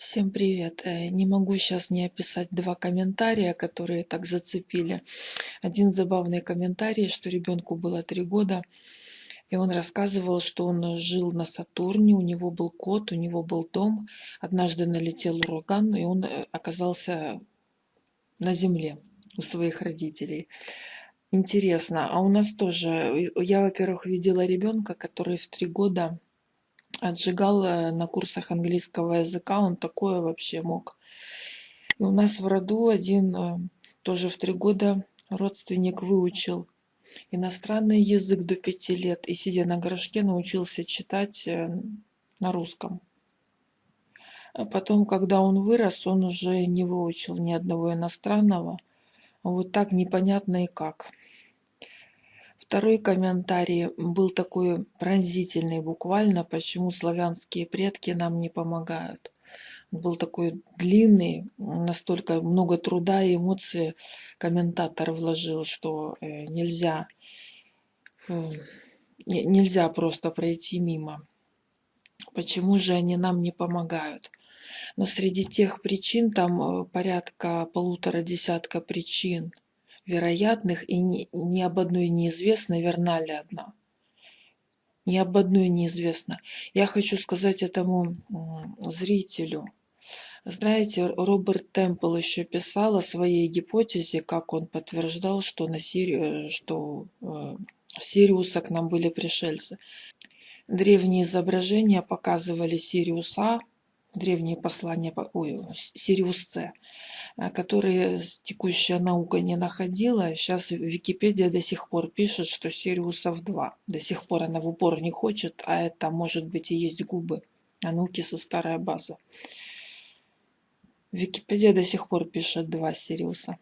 Всем привет! Э, Не могу сейчас не описать два комментария, которые так зацепили. Один забавный комментарий, что ребенку было три года, и он рассказывал, что он жил на Сатурне, у него был кот, у него был дом. Однажды налетел ураган, и он э, оказался на Земле у своих родителей. Интересно, а у нас тоже, э, я, во-первых, видела ребенка, который в три года отжигал э, на курсах английского языка, он такое вообще мог. И у нас в роду один э, тоже в три года родственник выучил иностранный язык до пяти лет и, сидя на горшке, научился читать э, на русском. А потом, когда он вырос, он уже не выучил ни одного иностранного. Вот так непонятно и как. Второй комментарий был такой пронзительный буквально, почему славянские предки нам не помогают. Был такой длинный, настолько много труда и эмоций комментатор вложил, что э, нельзя, э, нельзя просто пройти мимо. Почему же они нам не помогают? Но среди тех причин, там э, порядка полутора десятка причин, вероятных, и ни, ни об одной неизвестно, верна ли одна. Ни об одной неизвестно. Я хочу сказать этому зрителю. Знаете, Роберт Темпл еще писал о своей гипотезе, как он подтверждал, что, на Сири... что э, Сириуса к нам были пришельцы. Древние изображения показывали Сириуса, древние послания, ой, Сириус С, которые текущая наука не находила. Сейчас Википедия до сих пор пишет, что Сириусов 2. До сих пор она в упор не хочет, а это может быть и есть губы. А науки со старая база. Википедия до сих пор пишет два Сириуса.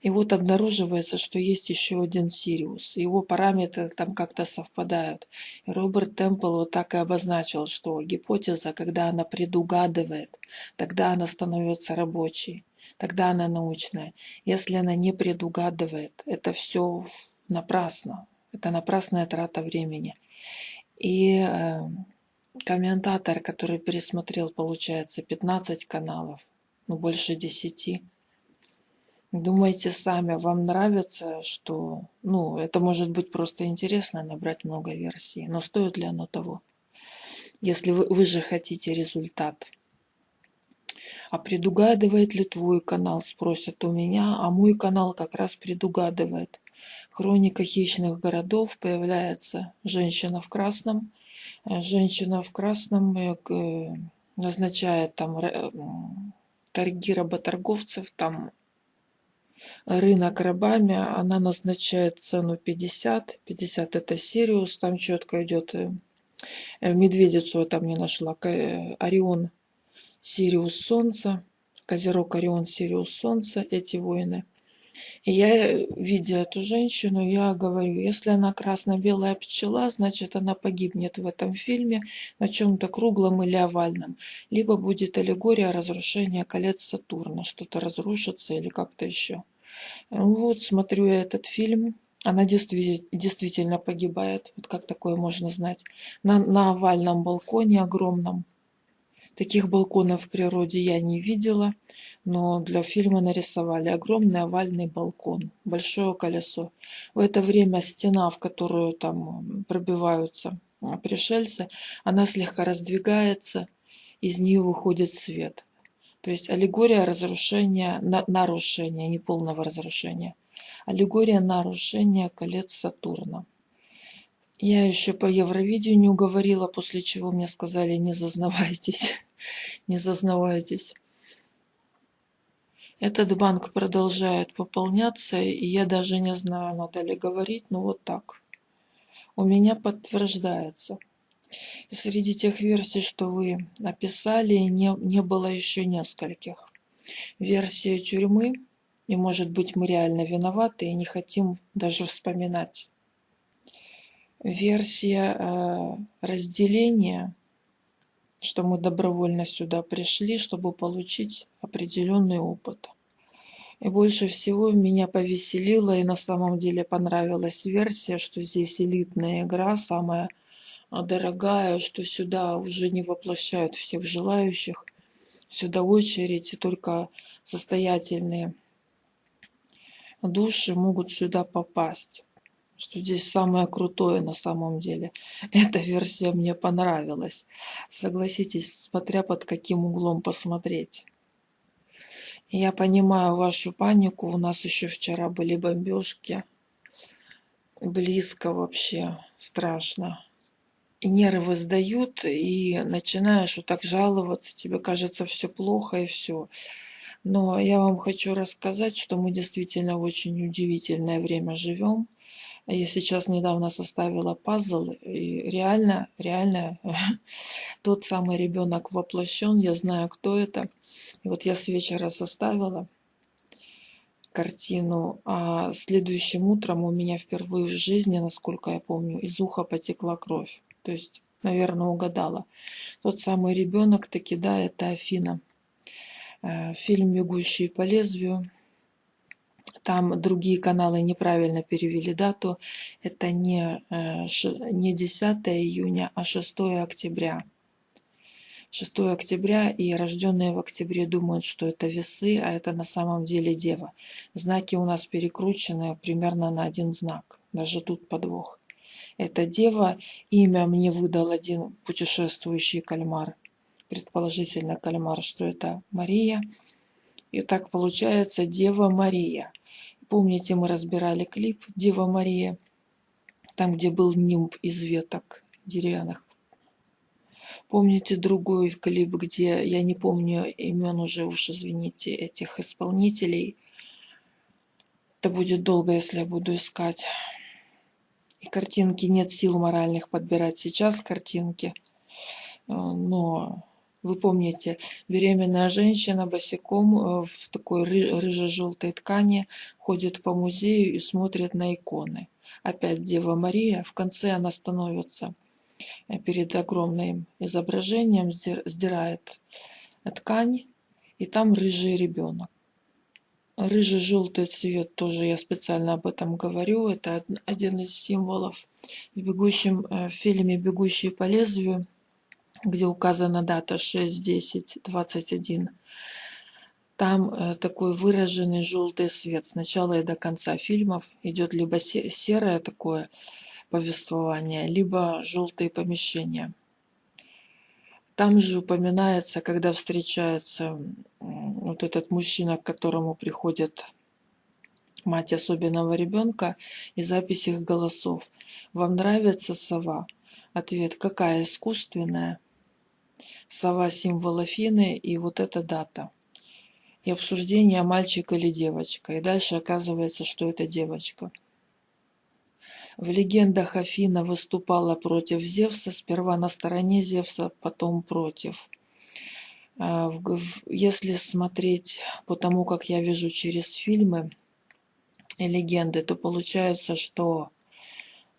И вот обнаруживается, что есть еще один Сириус. Его параметры там как-то совпадают. И Роберт Темпл вот так и обозначил, что гипотеза, когда она предугадывает, тогда она становится рабочей, тогда она научная. Если она не предугадывает, это все напрасно. Это напрасная трата времени. И э, комментатор, который пересмотрел, получается, 15 каналов, ну больше 10, Думайте сами, вам нравится, что... Ну, это может быть просто интересно, набрать много версий, но стоит ли оно того? Если вы, вы же хотите результат. А предугадывает ли твой канал, спросят у меня, а мой канал как раз предугадывает. Хроника хищных городов появляется женщина в красном. Э, женщина в красном э, назначает там торги работорговцев, там рынок рабами, она назначает цену 50. 50 это Сириус, там четко идет э, э, медведицу я там не нашла, э, Орион, Сириус Солнце, Козерог, Орион, Сириус Солнце, эти воины. И я, видя эту женщину, я говорю, если она красно-белая пчела, значит она погибнет в этом фильме на чем-то круглом или овальном. Либо будет аллегория разрушения колец Сатурна, что-то разрушится или как-то еще. Вот смотрю я этот фильм. Она действи действительно погибает. Вот как такое можно знать. На, на овальном балконе огромном. Таких балконов в природе я не видела. Но для фильма нарисовали огромный овальный балкон. Большое колесо. В это время стена, в которую там пробиваются пришельцы, она слегка раздвигается. Из нее выходит свет. То есть аллегория разрушения, на, нарушения, не полного разрушения. Аллегория нарушения колец Сатурна. Я еще по Евровидению говорила, после чего мне сказали, не зазнавайтесь, не зазнавайтесь. Этот банк продолжает пополняться, и я даже не знаю, надо ли говорить, но вот так. У меня подтверждается. Среди тех версий, что вы написали, не, не было еще нескольких. Версия тюрьмы, и может быть мы реально виноваты и не хотим даже вспоминать. Версия э, разделения, что мы добровольно сюда пришли, чтобы получить определенный опыт. И больше всего меня повеселила и на самом деле понравилась версия, что здесь элитная игра, самая дорогая, что сюда уже не воплощают всех желающих. Сюда очередь, и только состоятельные души могут сюда попасть. Что здесь самое крутое на самом деле. Эта версия мне понравилась. Согласитесь, смотря под каким углом посмотреть. Я понимаю вашу панику. У нас еще вчера были бомбежки. Близко вообще. Страшно и нервы сдают, и начинаешь вот так жаловаться, тебе кажется все плохо и все. Но я вам хочу рассказать, что мы действительно в очень удивительное время живем. Я сейчас недавно составила пазл, и реально, реально тот самый ребенок воплощен, я знаю, кто это. И вот я с вечера составила картину, а следующим утром у меня впервые в жизни, насколько я помню, из уха потекла кровь. То есть, наверное, угадала. Тот самый ребенок таки, да, это Афина. Э, фильм «Бегущий по лезвию». Там другие каналы неправильно перевели дату. Это не, э, не 10 июня, а 6 октября. 6 октября, и рожденные в октябре думают, что это весы, а это на самом деле дева. Знаки у нас перекручены примерно на один знак. Даже тут подвох. Эта дева имя мне выдал один путешествующий кальмар. Предположительно кальмар, что это Мария. И так получается Дева Мария. Помните, мы разбирали клип Дева Мария, там, где был нимб из веток деревянных. Помните другой клип, где, я не помню имен уже, уж извините, этих исполнителей. Это будет долго, если я буду искать и картинки нет сил моральных подбирать сейчас картинки. Э, но вы помните, беременная женщина босиком э, в такой рыже-желтой ткани ходит по музею и смотрит на иконы. Опять Дева Мария, в конце она становится э, перед огромным изображением, сдирает ткань, и там рыжий ребенок. Рыже-желтый цвет, тоже я специально об этом говорю, это один из символов в бегущем э, в фильме «Бегущие по лезвию», где указана дата 6, 10, 21. Там э, такой выраженный желтый свет. Сначала и до конца фильмов идет либо серое такое повествование, либо желтые помещения. Там же упоминается, когда встречается вот этот мужчина, к которому приходит мать особенного ребенка, и запись их голосов. Вам нравится сова? Ответ, какая искусственная? Сова символ Афины и вот эта дата. И обсуждение мальчик или девочка. И дальше оказывается, что это девочка. В легендах Афина выступала против Зевса, сперва на стороне Зевса, потом против. А, если смотреть по тому, как я вижу через фильмы и легенды, то получается, что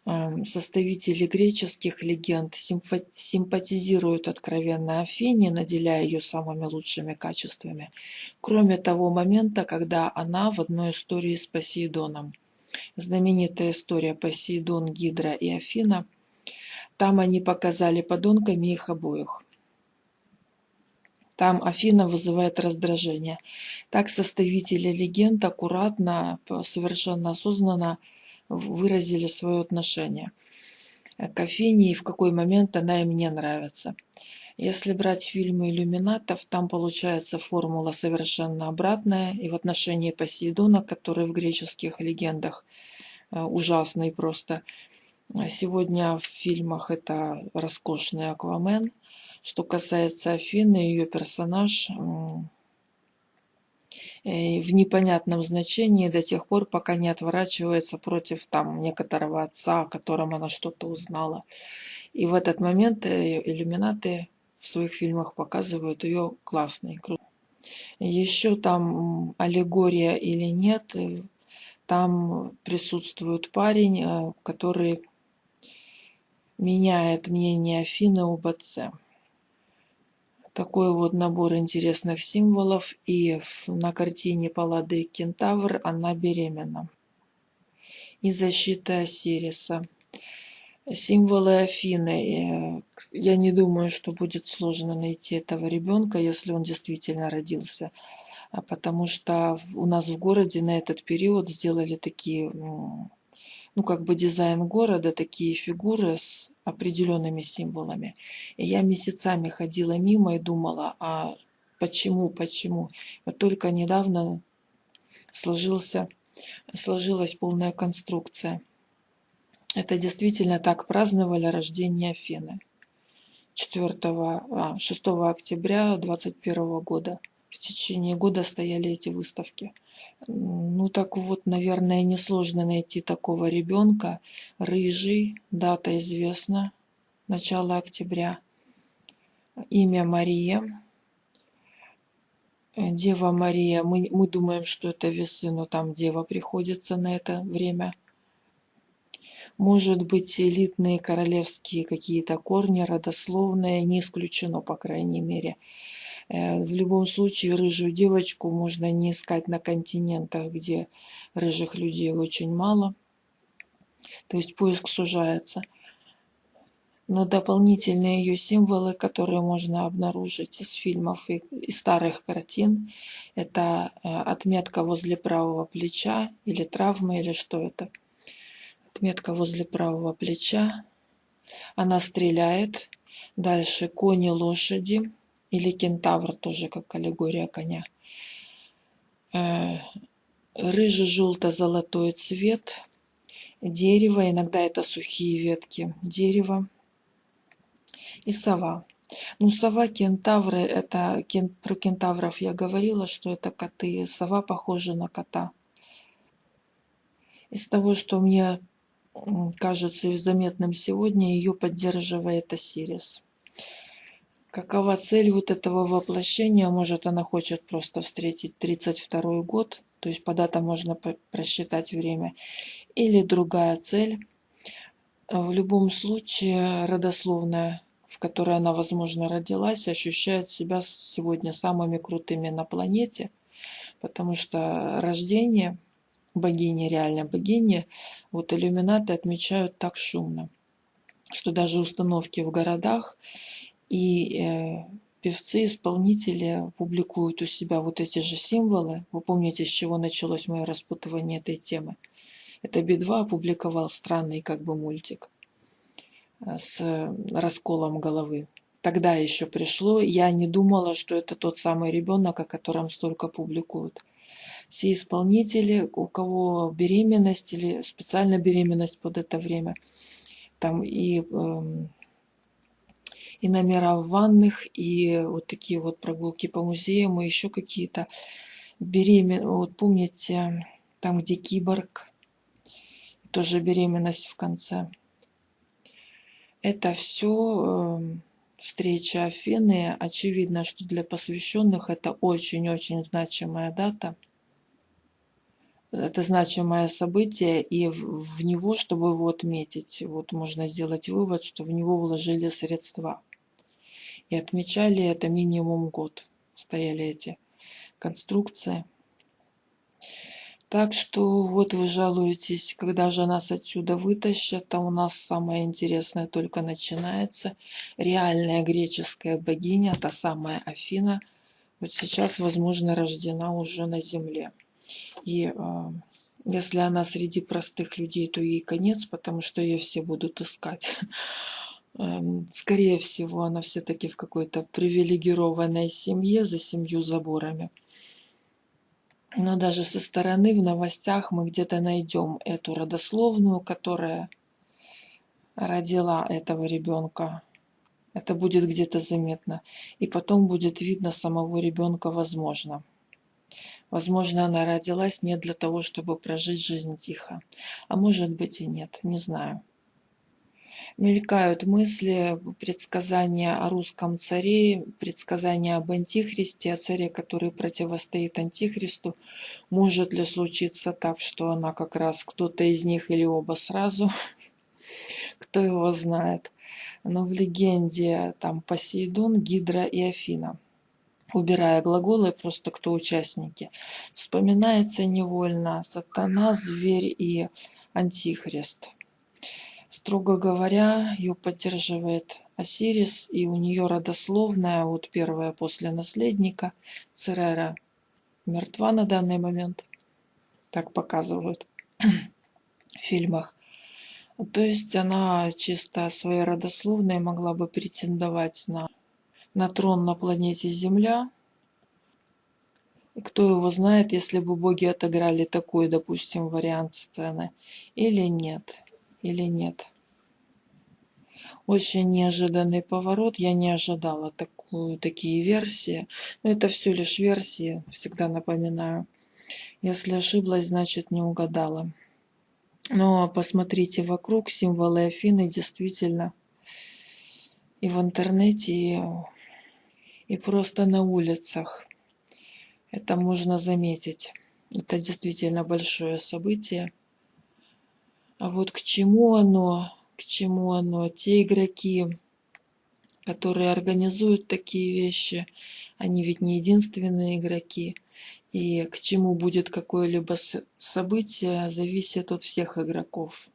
эм, составители греческих легенд симпатизируют откровенно Афине, наделяя ее самыми лучшими качествами, кроме того момента, когда она в одной истории с Посейдоном знаменитая история Посейдон, Гидра и Афина. Там они показали подонками их обоих. Там Афина вызывает раздражение. Так составители легенд аккуратно, совершенно осознанно выразили свое отношение к Афине и в какой момент она им не нравится. Если брать фильмы иллюминатов, там получается формула совершенно обратная. И в отношении Посейдона, который в греческих легендах э, ужасный просто. Сегодня в фильмах это роскошный Аквамен. Что касается Афины, ее персонаж э, в непонятном значении до тех пор, пока не отворачивается против там некоторого отца, о котором она что-то узнала. И в этот момент э, иллюминаты в своих фильмах показывают ее классной. Еще там аллегория или нет, э, там присутствует парень, который меняет мнение Афины об отце. Такой вот набор интересных символов. И на картине Паллады Кентавр она беременна. И защита Осириса. Символы Афины. Э, я не думаю, что будет сложно найти этого ребенка, если он действительно родился. А потому что у нас в городе на этот период сделали такие, ну как бы дизайн города, такие фигуры с определенными символами. И я месяцами ходила мимо и думала, а почему, почему. Вот только недавно сложился, сложилась полная конструкция. Это действительно так праздновали рождение Афины. 4, а, 6 октября 2021 года. В течение года стояли эти выставки. Ну так вот, наверное, несложно найти такого ребенка. Рыжий, дата известна, начало октября. Имя Мария. Дева Мария. Мы, мы думаем, что это весы, но там Дева приходится на это время. Может быть, элитные королевские какие-то корни, родословные, не исключено, по крайней мере. Э, в любом случае, рыжую девочку можно не искать на континентах, где рыжих людей очень мало. То есть поиск сужается. Но дополнительные ее символы, которые можно обнаружить из фильмов и из старых картин, это э, отметка возле правого плеча или травма, или что это. Отметка возле правого плеча. Она стреляет. Дальше кони, лошади или кентавр, тоже как аллегория коня. Э, рыже-желто-золотой цвет. Дерево, иногда это сухие ветки дерева. И сова. Ну, сова, кентавры, это про кентавров я говорила, что это коты. Сова похожа на кота. Из того, что мне кажется заметным сегодня, ее поддерживает Осирис. Какова цель вот этого воплощения? Может, она хочет просто встретить 32 год, то есть по датам можно просчитать время. Или другая цель. В любом случае, родословная, в которой она, возможно, родилась, ощущает себя сегодня самыми крутыми на планете, потому что рождение богини, реально богини, вот иллюминаты отмечают так шумно, что даже установки в городах и э, певцы, исполнители публикуют у себя вот эти же символы. Вы помните, с чего началось мое распутывание этой темы? Это Би-2 опубликовал странный как бы мультик э, с расколом головы. Тогда еще пришло, я не думала, что это тот самый ребенок, о котором столько публикуют. Все исполнители, у кого беременность или специально беременность под это время, там и э, и номера в ванных, и вот такие вот прогулки по музеям, и еще какие-то беремен... Вот помните, там, где киборг, тоже беременность в конце. Это все э, встреча Афины. Очевидно, что для посвященных это очень-очень значимая дата. Это значимое событие, и в него, чтобы его отметить, вот можно сделать вывод, что в него вложили средства. И отмечали это минимум год. Стояли эти конструкции. Так что вот вы жалуетесь, когда же нас отсюда вытащат, а у нас самое интересное только начинается. Реальная греческая богиня, та самая Афина, вот сейчас, возможно, рождена уже на земле. И э, если она среди простых людей, то ей конец, потому что ее все будут искать. Эм, скорее всего, она все-таки в какой-то привилегированной семье за семью заборами. Но даже со стороны в новостях мы где-то найдем эту родословную, которая родила этого ребенка. Это будет где-то заметно. И потом будет видно самого ребенка, возможно. Возможно, она родилась не для того, чтобы прожить жизнь тихо. А может быть и нет, не знаю мелькают мысли, предсказания о русском царе, предсказания об антихристе, о царе, который противостоит антихристу. Может ли случиться так, что она как раз кто-то из них или оба сразу? Кто его знает. Но в легенде там Посейдон, Гидра и Афина убирая глаголы, просто кто участники. Вспоминается невольно сатана, зверь и антихрист. Строго говоря, ее поддерживает Осирис, и у нее родословная, вот первая после наследника, Церера, мертва на данный момент. Так показывают в фильмах. То есть она чисто своей родословной могла бы претендовать на, на трон на планете Земля. И кто его знает, если бы боги отыграли такой, допустим, вариант сцены, или нет, или нет. Очень неожиданный поворот, я не ожидала такую, такие версии. Но это все лишь версии, всегда напоминаю. Если ошиблась, значит не угадала. Но посмотрите вокруг, символы Афины действительно и в интернете, и, и просто на улицах. Это можно заметить. Это действительно большое событие. А вот к чему оно, к чему оно? Те игроки, которые организуют такие вещи, они ведь не единственные игроки. И к чему будет какое-либо событие, зависит от всех игроков.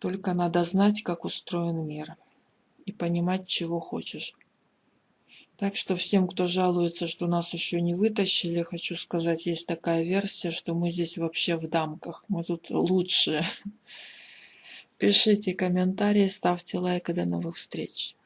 Только надо знать, как устроен мир и понимать, чего хочешь. Так что всем, кто жалуется, что нас еще не вытащили, хочу сказать, есть такая версия, что мы здесь вообще в дамках. Мы тут лучшие. Пишите комментарии, ставьте лайк и до новых встреч.